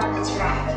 That's right.